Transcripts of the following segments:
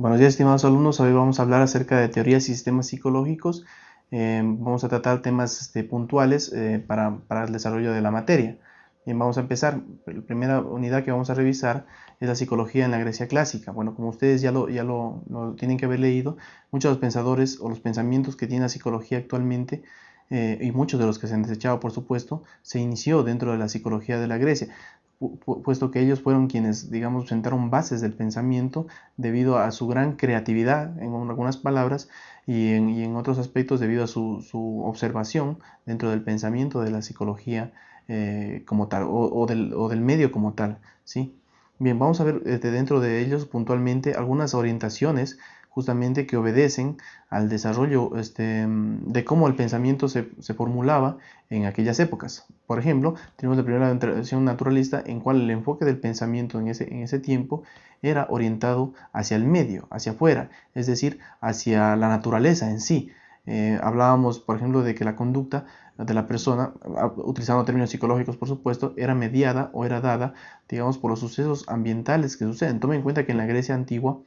Buenos días, estimados alumnos. Hoy vamos a hablar acerca de teorías y sistemas psicológicos. Eh, vamos a tratar temas este, puntuales eh, para, para, el desarrollo de la materia. Bien, vamos a empezar. La primera unidad que vamos a revisar es la psicología en la Grecia clásica. Bueno, como ustedes ya lo, ya lo, lo tienen que haber leído, muchos de los pensadores o los pensamientos que tiene la psicología actualmente eh, y muchos de los que se han desechado, por supuesto, se inició dentro de la psicología de la Grecia puesto que ellos fueron quienes, digamos, sentaron bases del pensamiento debido a su gran creatividad, en algunas palabras, y en, otros aspectos debido a su, observación dentro del pensamiento de la psicología eh, como tal, o, del, medio como tal, ¿sí? Bien, vamos a ver este, dentro de ellos puntualmente algunas orientaciones justamente que obedecen al desarrollo este, de cómo el pensamiento se, formulaba en aquellas épocas. Por ejemplo, tenemos la primera tradición naturalista en cual el enfoque del pensamiento en ese, en ese tiempo era orientado hacia el medio, hacia afuera, es decir, hacia la naturaleza en sí. Eh, hablábamos, por ejemplo, de que la conducta de la persona, utilizando términos psicológicos por supuesto, era mediada o era dada, digamos, por los sucesos ambientales que suceden. Tome en cuenta que en la Grecia antigua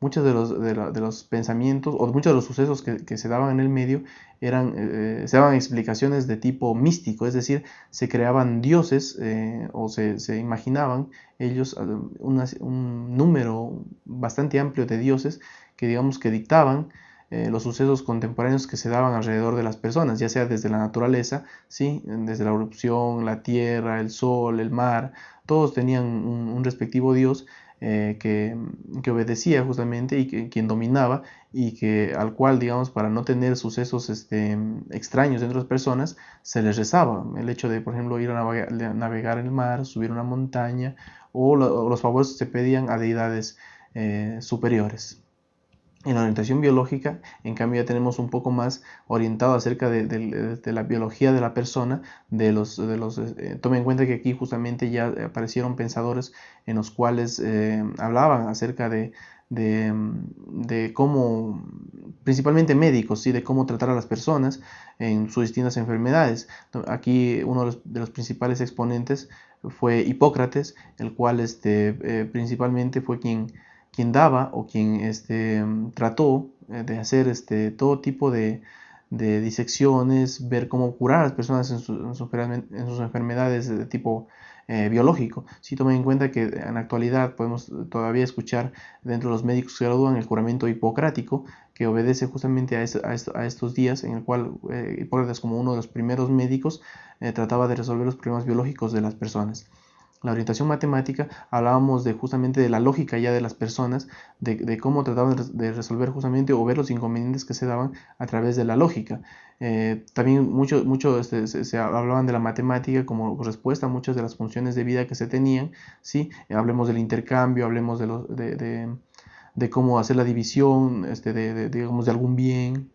muchos de los, de, los pensamientos o muchos de los sucesos que, se daban en el medio eran, eh, se daban explicaciones de tipo místico, es decir, se creaban dioses eh, o se, imaginaban ellos eh, un número bastante amplio de dioses que digamos que dictaban los sucesos contemporáneos que se daban alrededor de las personas, ya sea desde la naturaleza, ¿sí? desde la erupción, la tierra, el sol, el mar, todos tenían un respectivo dios eh, que, obedecía justamente y que, quien dominaba y que al cual, digamos, para no tener sucesos este, extraños entre las personas, se les rezaba. El hecho de, por ejemplo, ir a navegar, en el mar, subir una montaña o, los favores se pedían a deidades eh, superiores. En la orientación biológica, en cambio, ya tenemos un poco más orientado acerca de, la biología de la persona, de los, de los eh, tome en cuenta que aquí justamente ya aparecieron pensadores en los cuales eh, hablaban acerca de, de, cómo, principalmente médicos, ¿sí? de cómo tratar a las personas en sus distintas enfermedades. Aquí uno de los, principales exponentes fue Hipócrates, el cual este, eh, principalmente fue quien quien daba o quien este, trató eh, de hacer este, todo tipo de, disecciones, ver cómo curar a las personas en, sus enfermedades de tipo eh, biológico. Si tomen en cuenta que en la actualidad podemos todavía escuchar dentro de los médicos que gradúan el juramento hipocrático, que obedece justamente a, estos días, en el cual eh, Hipócrates como uno de los primeros médicos trataba de resolver los problemas biológicos de las personas la orientación matemática hablábamos de justamente de la lógica ya de las personas, de, cómo trataban de resolver justamente o ver los inconvenientes que se daban a través de la lógica. Eh, también mucho, mucho este, se, hablaban de la matemática como respuesta a muchas de las funciones de vida que se tenían. ¿sí? hablemos del intercambio, hablemos de, de, cómo hacer la división este, de, digamos, de algún bien.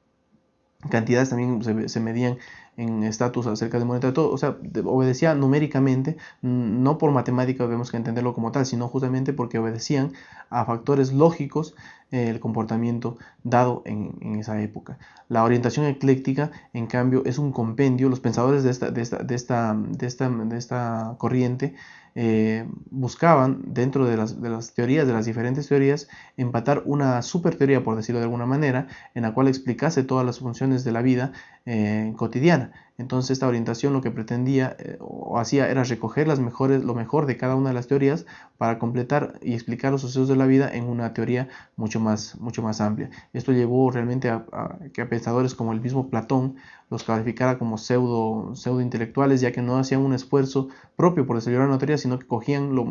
Cantidades también se, se medían en estatus acerca de moneda, todo, o sea, obedecía numéricamente, no por matemática debemos que entenderlo como tal, sino justamente porque obedecían a factores lógicos el comportamiento dado en, esa época. La orientación ecléctica, en cambio, es un compendio, los pensadores de esta, de esta, de esta, de esta, de esta corriente eh, buscaban dentro de las, de las, teorías, de las diferentes teorías, empatar una super teoría, por decirlo de alguna manera, en la cual explicase todas las funciones de la vida eh, cotidiana. Entonces esta orientación lo que pretendía eh, o hacía era recoger las mejores, lo mejor de cada una de las teorías para completar y explicar los sucesos de la vida en una teoría mucho más, mucho más amplia. Esto llevó realmente a, que pensadores como el mismo Platón los calificara como pseudo, pseudo intelectuales, ya que no hacían un esfuerzo propio por desarrollar una teoría, sino que cogían lo,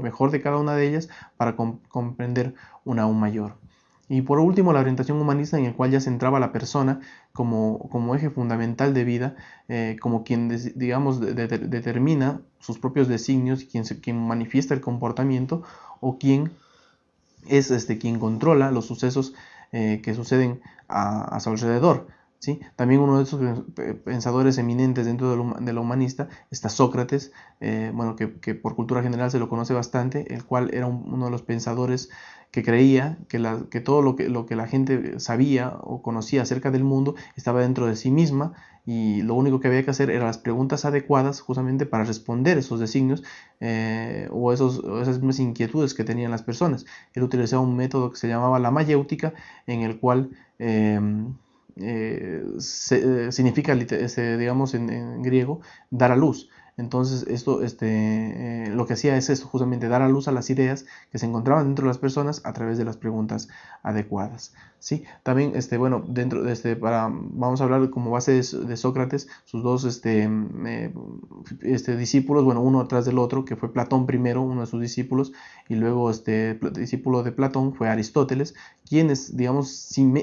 mejor de cada una de ellas para comprender una aún mayor. Y por último, la orientación humanista en el cual ya se entraba la persona como, como eje fundamental de vida, eh, como quien, digamos, determina sus propios designios, quien, quien manifiesta el comportamiento o quien es este, quien controla los sucesos eh, que suceden a, su alrededor. También uno de esos pensadores eminentes dentro de lo, humanista está Sócrates, eh, bueno, que, por cultura general se lo conoce bastante, el cual era uno de los pensadores que creía que, todo lo que, lo que la gente sabía o conocía acerca del mundo estaba dentro de sí misma y lo único que había que hacer eran las preguntas adecuadas justamente para responder esos designios eh, o, esos, esas mismas inquietudes que tenían las personas. Él utilizaba un método que se llamaba la mayéutica en el cual... Em, eh, eh, significa, digamos en, griego, dar a luz. Entonces, esto, este, eh, lo que hacía es esto, justamente dar a luz a las ideas que se encontraban dentro de las personas a través de las preguntas adecuadas. ¿sí? También, este, bueno, dentro de este, para, vamos a hablar como base de, Sócrates, sus dos este, mm, eh, este, discípulos, bueno, uno atrás del otro, que fue Platón primero, uno de sus discípulos, y luego este discípulo de Platón fue Aristóteles, quienes, digamos,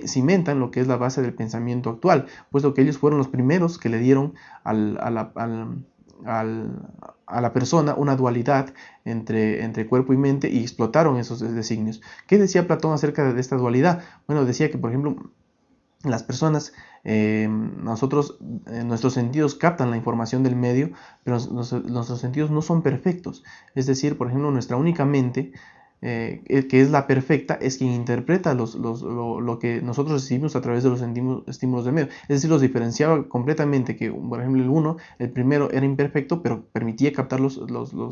cimentan lo que es la base del pensamiento actual, puesto que ellos fueron los primeros que le dieron al, al a la persona una dualidad entre, cuerpo y mente y explotaron esos designios. ¿Qué decía Platón acerca de esta dualidad? Bueno, decía que, por ejemplo, las personas, eh, nosotros, eh, nuestros sentidos captan la información del medio, pero nuestros sentidos no son perfectos. Es decir, por ejemplo, nuestra única mente eh, que es la perfecta, es quien interpreta los, lo, que nosotros recibimos a través de los estímulos del medio. Es decir, los diferenciaba completamente, que por ejemplo el uno, el primero era imperfecto, pero permitía captar los,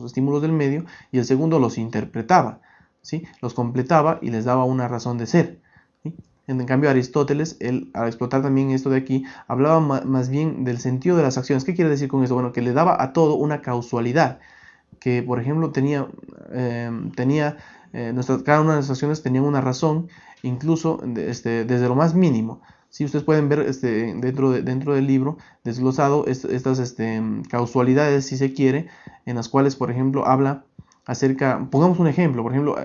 estímulos del medio, y el segundo los interpretaba, ¿sí? los completaba y les daba una razón de ser. En cambio, Aristóteles, él, al explotar también esto de aquí, hablaba más bien del sentido de las acciones. ¿Qué quiere decir con esto? Bueno, que le daba a todo una causalidad, que por ejemplo tenía, eh, tenía eh, cada una de las acciones tenía una razón, incluso este, desde lo más mínimo. Si ustedes pueden ver este, dentro, dentro del libro desglosado estas este, causalidades, si se quiere, en las cuales, por ejemplo, habla acerca, pongamos un ejemplo, por ejemplo,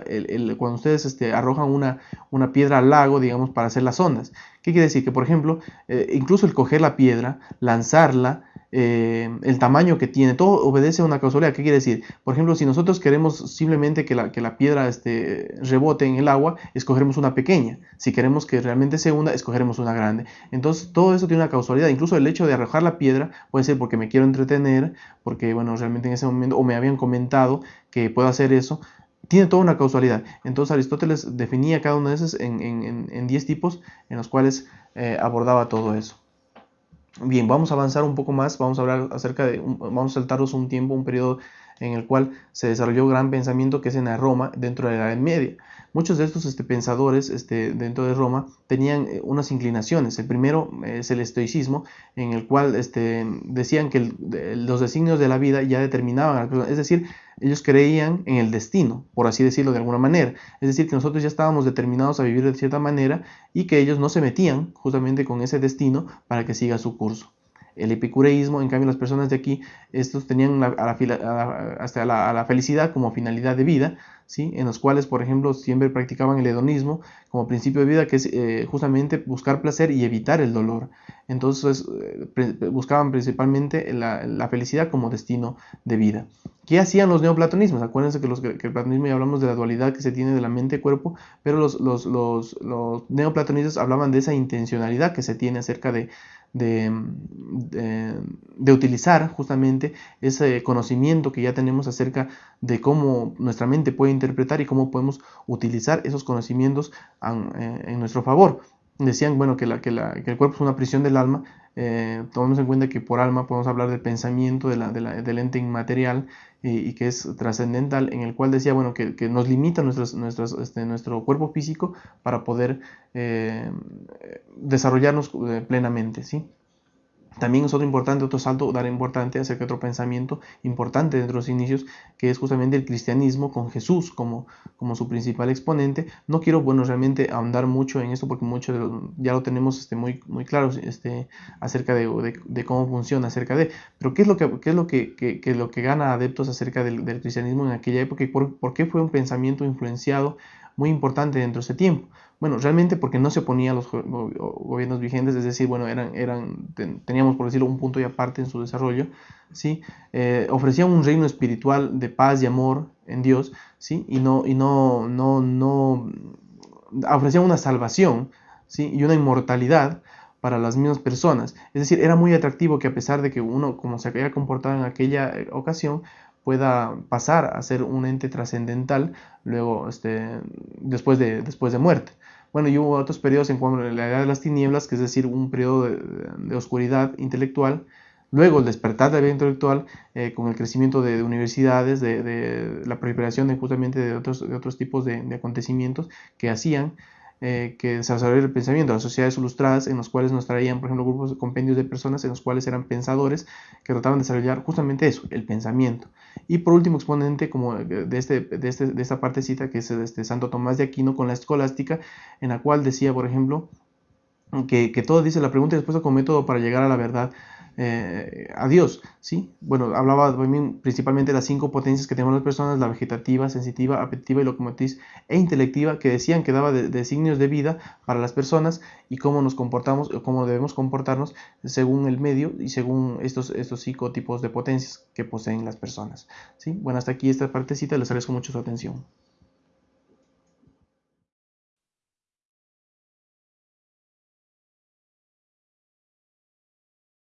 cuando ustedes este, arrojan una, una, piedra al lago, digamos, para hacer las ondas. ¿Qué quiere decir? Que, por ejemplo, eh, incluso el coger la piedra, lanzarla, eh, el tamaño que tiene, todo obedece a una causalidad. ¿Qué quiere decir? Por ejemplo, si nosotros queremos simplemente que la, piedra este, rebote en el agua, escogeremos una pequeña. Si queremos que realmente se hunda, escogeremos una grande. Entonces, todo eso tiene una causalidad. Incluso el hecho de arrojar la piedra puede ser porque me quiero entretener, porque, bueno, realmente en ese momento, o me habían comentado que puedo hacer eso tiene toda una causalidad. Entonces Aristóteles definía cada uno de esos en 10 tipos en los cuales eh, abordaba todo eso. Bien, vamos a avanzar un poco más, vamos a hablar acerca de, vamos a saltarnos un tiempo, un periodo en el cual se desarrolló gran pensamiento que es en Roma dentro de la Edad Media. Muchos de estos este, pensadores este, dentro de Roma tenían eh, unas inclinaciones. El primero es el estoicismo, en el cual este, decían que los designios de la vida ya determinaban es decir, ellos creían en el destino, por así decirlo de alguna manera. Es decir, que nosotros ya estábamos determinados a vivir de cierta manera y que ellos no se metían justamente con ese destino para que siga su curso. El epicureísmo, en cambio, las personas de aquí, estos tenían a la, hasta la, felicidad como finalidad de vida, ¿sí? en los cuales, por ejemplo, siempre practicaban el hedonismo como principio de vida, que es eh, justamente buscar placer y evitar el dolor. Entonces, eh, buscaban principalmente la, felicidad como destino de vida. ¿Qué hacían los neoplatonismos? Acuérdense que, los, que el platonismo ya hablamos de la dualidad que se tiene de la mente-cuerpo, pero los, los, neoplatonistas hablaban de esa intencionalidad que se tiene acerca de, de, utilizar justamente ese conocimiento que ya tenemos acerca de cómo nuestra mente puede interpretar y cómo podemos utilizar esos conocimientos eh, en nuestro favor decían bueno, que, el cuerpo es una prisión del alma, eh, tomemos en cuenta que por alma podemos hablar del pensamiento de la, de la, del ente inmaterial y, que es trascendental, en el cual decía bueno, que, nos limita nuestras, nuestras, este, nuestro cuerpo físico para poder eh, desarrollarnos eh, plenamente. ¿sí? También es otro importante, otro salto, dar importante acerca de otro pensamiento importante dentro de los inicios, que es justamente el cristianismo con Jesús como, como su principal exponente. No quiero, bueno, realmente ahondar mucho en esto porque mucho ya lo tenemos este, muy, muy claro este, acerca de, de, cómo funciona, acerca de, pero ¿qué es lo que, qué es lo que, que, lo que gana adeptos acerca del, del, cristianismo en aquella época y por, por qué fue un pensamiento influenciado muy importante dentro de ese tiempo? Bueno, realmente porque no se oponía a los gobiernos vigentes, es decir, bueno, eran, eran, teníamos, por decirlo, un punto y aparte en su desarrollo, ¿sí? Eh, ofrecían un reino espiritual de paz y amor en Dios, ¿sí? Y no, y no, no, no, ofrecían una salvación, ¿sí? Y una inmortalidad para las mismas personas. Es decir, era muy atractivo que a pesar de que uno, como se había comportado en aquella eh, ocasión, pueda pasar a ser un ente trascendental luego este, después, de, después de muerte. Bueno, y hubo otros periodos en cuanto a la edad de las tinieblas, que es decir, un periodo de, oscuridad intelectual, luego el despertar de la vida intelectual eh, con el crecimiento de, universidades, de, la proliferación de, justamente de otros, de otros tipos de, acontecimientos que hacían eh, que desarrollar el pensamiento, las sociedades ilustradas en los cuales nos traían, por ejemplo, grupos, compendios de personas en los cuales eran pensadores que trataban de desarrollar justamente eso, el pensamiento. Y por último exponente como de, este, de, este, de esta partecita que es este Santo Tomás de Aquino con la escolástica, en la cual decía, por ejemplo, que, que todo dice la pregunta y respuesta como método para llegar a la verdad eh, a Dios, ¿sí? Bueno, hablaba principalmente de las cinco potencias que tenemos las personas, la vegetativa, sensitiva, apetitiva y locomotriz e intelectiva, que decían que daba de, signos de vida para las personas y cómo nos comportamos, o cómo debemos comportarnos según el medio y según estos, estos cinco tipos de potencias que poseen las personas, ¿sí? Bueno, hasta aquí esta partecita, les agradezco mucho su atención.